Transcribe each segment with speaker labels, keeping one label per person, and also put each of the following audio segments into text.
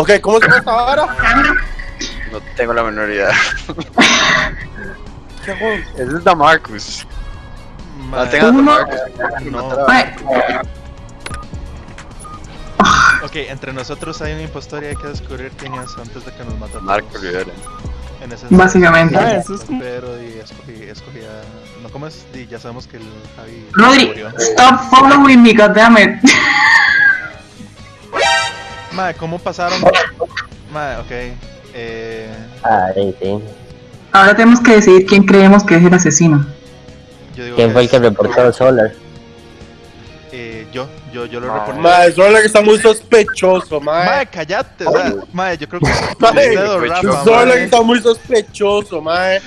Speaker 1: Ok, ¿cómo se llama esta vara?
Speaker 2: No tengo la menor idea.
Speaker 1: ¿Qué hago?
Speaker 2: Ese es Damarcus. Tengas
Speaker 3: Uno.
Speaker 2: Damarcus.
Speaker 4: no. Ok, entre nosotros hay un impostor y hay que descubrir quién es antes de que nos mate a
Speaker 2: Marco. Rivera.
Speaker 4: En ese
Speaker 3: Básicamente.
Speaker 5: Ah, eso es como-
Speaker 4: Pero y escogí, escogí a... No, ¿cómo es? Y ya sabemos que el Javi
Speaker 3: Rodri,
Speaker 4: murió.
Speaker 3: stop following me, goddammit.
Speaker 4: Mae, ¿cómo pasaron? Mae, ok. Eh,
Speaker 6: Ah, sí, sí.
Speaker 3: Ahora tenemos que decidir quién creemos que es el asesino.
Speaker 4: yo digo
Speaker 6: ¿Quién fue el que reportó Solar?
Speaker 4: Eh, yo, yo, yo lo reporté.
Speaker 1: Mae, Solar está muy sospechoso, mae.
Speaker 4: Mae, cállate, o sea, mae, yo creo que Rafa,
Speaker 1: Solar está muy sospechoso, mae.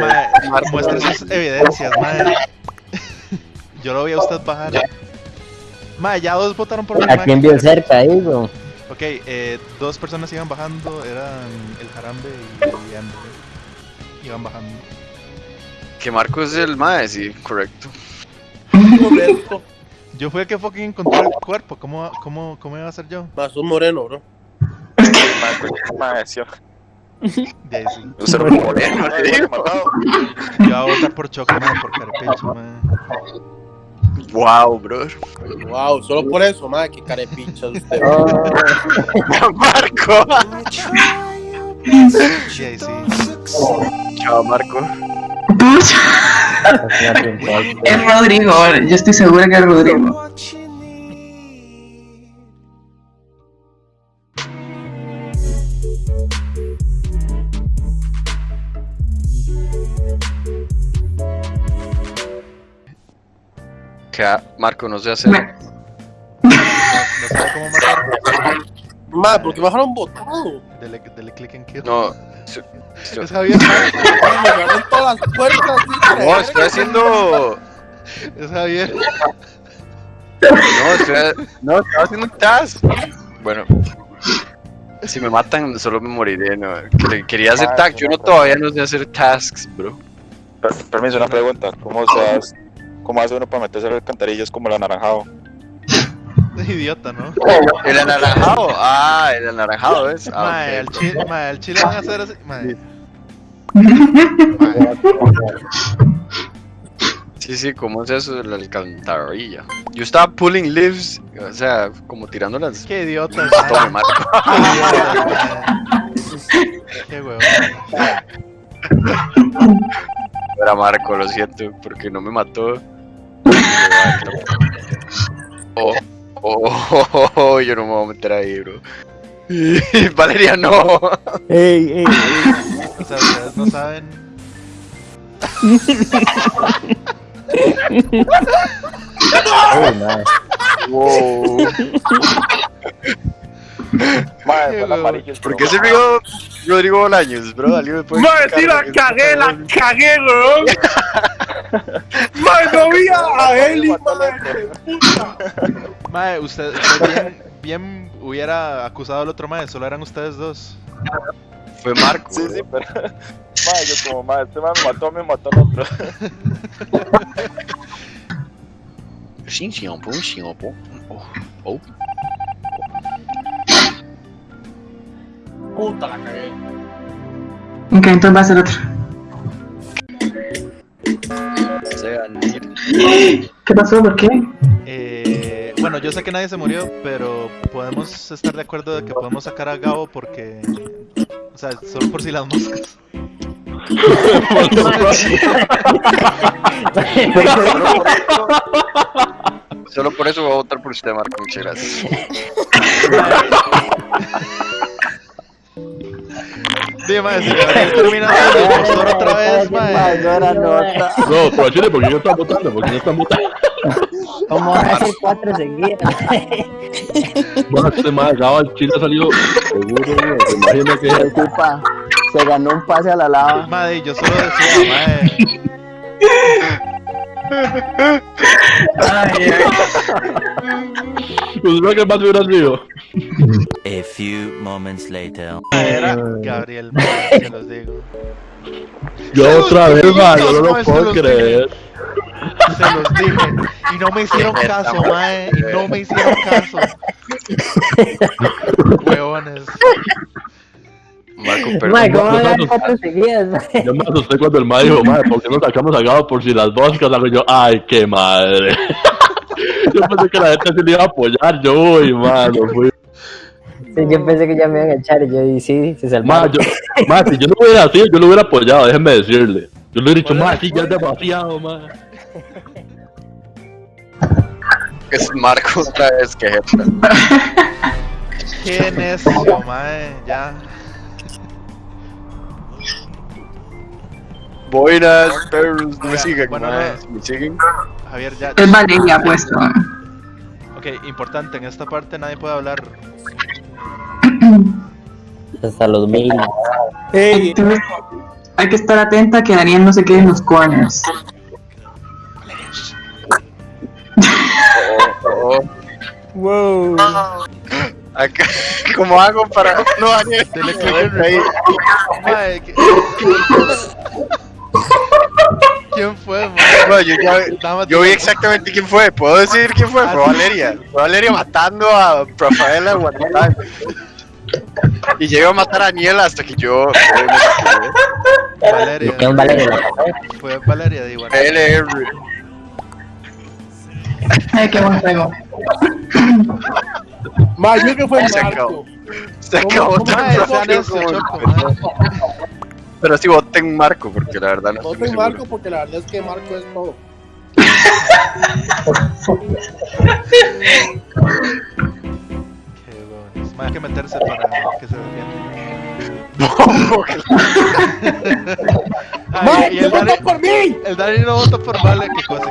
Speaker 4: mae, muestre sus evidencias, mae. Yo lo vi a usted bajar. Ya dos votaron por mí,
Speaker 6: ¿A quién vio cerca ahí, bro?
Speaker 4: Ok, eh, dos personas iban bajando, eran el Jarambe y Amber. Iban bajando.
Speaker 2: Que Marco es el mae, sí, correcto.
Speaker 1: Correcto.
Speaker 4: Yo fui el que fucking encontró el cuerpo, ¿cómo, cómo, cómo iba a ser yo?
Speaker 1: Más un moreno, bro.
Speaker 5: Mae, pues, mae, sí.
Speaker 4: De ahí sí.
Speaker 2: Lo moreno.
Speaker 4: Yo voy a votar por Choco, por carepecho, mae.
Speaker 2: Wow, bro.
Speaker 1: Wow, solo por eso, mae, que carepicha usted.
Speaker 6: Oh,
Speaker 2: Marco. Chao, Marco.
Speaker 6: Es
Speaker 3: Rodrigo, yo estoy segura que es Rodrigo.
Speaker 2: Que Marco no sé hacer.
Speaker 3: Me-
Speaker 4: No sabe cómo matar.
Speaker 1: Mae, ¿por qué bajaron botado?
Speaker 4: Dele, dele click en kill.
Speaker 2: No.
Speaker 4: Javier, mae.
Speaker 1: Me cerraron todas las puertas.
Speaker 2: No, estoy haciendo.
Speaker 4: Es Javier.
Speaker 2: No, estoy, no, estaba haciendo un task. Bueno, si me matan, solo me moriré. No. Que- Quería hacer
Speaker 5: Ah,
Speaker 2: task. Yo no todavía no sé hacer tasks, bro.
Speaker 5: Per- Permiso, una pregunta. ¿Cómo, se hace, ¿Cómo hace uno para meterse en alcantarillas como el anaranjado?
Speaker 4: Idiota, ¿no?
Speaker 2: El anaranjado. Ah, el anaranjado es. Ah,
Speaker 4: Mae,
Speaker 2: ok.
Speaker 4: chile, mae, al chile van a hacer así. Mae.
Speaker 2: Sí, sí, ¿cómo es eso de la alcantarilla? Yo estaba pulling leaves, o sea, como tirando las.
Speaker 4: Qué idiota.
Speaker 2: Marco.
Speaker 4: Qué huevo.
Speaker 2: Era Marco, lo siento, porque no me mató. Oh, oh, oh, oh, yo no me voy a meter ahí, bro. Valeria, no.
Speaker 6: Ey, ey, ey.
Speaker 4: O sea, ustedes no saben.
Speaker 6: Uy, mae.
Speaker 2: Wow.
Speaker 5: El
Speaker 4: huevo.
Speaker 5: amarillo.
Speaker 2: ¿Por qué se rió Rodrigo Bolaños, bro? ¿Alguien me puede
Speaker 1: Mae,
Speaker 2: explicar
Speaker 1: sí la cagué, la cagué, weón. Mae, no vi a Eli, mae.
Speaker 4: Mae, usted, usted bien, bien hubiera acusado al otro mae, solo eran ustedes dos.
Speaker 2: Fue Marco.
Speaker 5: Sí,
Speaker 2: bro.
Speaker 5: sí, pero. Mae, yo como, mae, este mae me mató, me mató al otro.
Speaker 2: Xin, xin, pum, xin. Oh, oh.
Speaker 1: Puta, la cagué.
Speaker 3: Ok, entonces va a ser otro. ¿Qué pasó? ¿Por qué?
Speaker 4: Eh, bueno, yo sé que nadie se murió, pero podemos estar de acuerdo de que podemos sacar a Gabo porque. O sea, solo por si las moscas.
Speaker 2: Solo por eso voy a votar por usted, Marco. Muchas gracias.
Speaker 4: Sí, mae, si Gabriel termina siendo el impostor otra vez,
Speaker 6: Mae,
Speaker 4: mae.
Speaker 6: no era nota.
Speaker 7: No, pero Chile, porque no están votando, porque no están votando.
Speaker 6: ¿Cómo van a ser cuatro seguidas?
Speaker 7: Bueno, este más acaba el Chile ha salido seguro, güey. Se imagina que
Speaker 6: Se ocupa. Se ganó un pase a la lava.
Speaker 4: Mae, yo solo decía, mae.
Speaker 3: Ay, ay.
Speaker 7: pues no que más hubiera sido.
Speaker 8: A few moments later.
Speaker 4: Era Gabriel, mae, se los digo.
Speaker 7: Yo otra vez, man, yo no lo puedo creer.
Speaker 4: Se los dije. Y no me hicieron caso, mae. Y no me hicieron caso. Huevones.
Speaker 2: Marco.
Speaker 6: Mae, mae?
Speaker 7: Yo me asusté cuando el mae dijo, madre, ¿por qué no sacamos a Gabo por si las boscas? Hago yo, ay, qué madre. yo pensé que la gente se le iba a apoyar, yo, uy, mano, fui.
Speaker 6: Sí, yo pensé que ya me iban a echar y yo y sí, se salvaron.
Speaker 7: yo, ma, si yo no hubiera sido, yo lo hubiera apoyado, déjenme decirle. Yo le hubiera dicho, ma, sí, ya es demasiado, ma.
Speaker 2: Es Marco otra vez que jeta.
Speaker 4: Qué necio, mae. Ya.
Speaker 2: Buenas, perros. No me siguen,
Speaker 4: bueno,
Speaker 2: mae.
Speaker 4: no.
Speaker 2: ¿Me siguen?
Speaker 4: Javier, ya.
Speaker 3: Es Valeria puesto.
Speaker 4: Ok, importante. En esta parte nadie puede hablar.
Speaker 6: Hasta los mil.
Speaker 1: Ey,
Speaker 3: hay que estar atenta que Daniel no se quede en los corners.
Speaker 2: Oh, oh.
Speaker 1: wow.
Speaker 2: Acá, ¿Cómo hago para.? No, Daniel.
Speaker 4: Click en
Speaker 2: ahí.
Speaker 4: Mae, ¿qué- ¿quién fue?
Speaker 2: No, yo, ya- vi exactamente quién fue. ¿Puedo decir quién fue? Fue Valeria. Fue Valeria matando a Rafaela. Y llegó a matar a Daniel hasta que yo.
Speaker 4: Valeria. Fue Valeria de igual.
Speaker 2: LR.
Speaker 3: Ay, qué buen juego.
Speaker 1: Ma, yo creo que fue
Speaker 2: Se acabó. Se
Speaker 1: ¿Cómo-
Speaker 2: acabó. Pero sí voten Marco, porque la verdad no
Speaker 1: Voten. Marco porque la verdad es que Marco es todo.
Speaker 4: Hay que meterse para que se defienda. Ay,
Speaker 1: ¡Ma,
Speaker 4: y el Dani,
Speaker 1: votó por mí!
Speaker 4: el Dani no votó por Vale, qué cosa.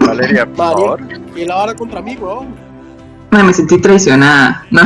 Speaker 2: Valeria, por favor.
Speaker 1: Y la vara contra mí, bro.
Speaker 3: Ay, me sentí traicionada. No.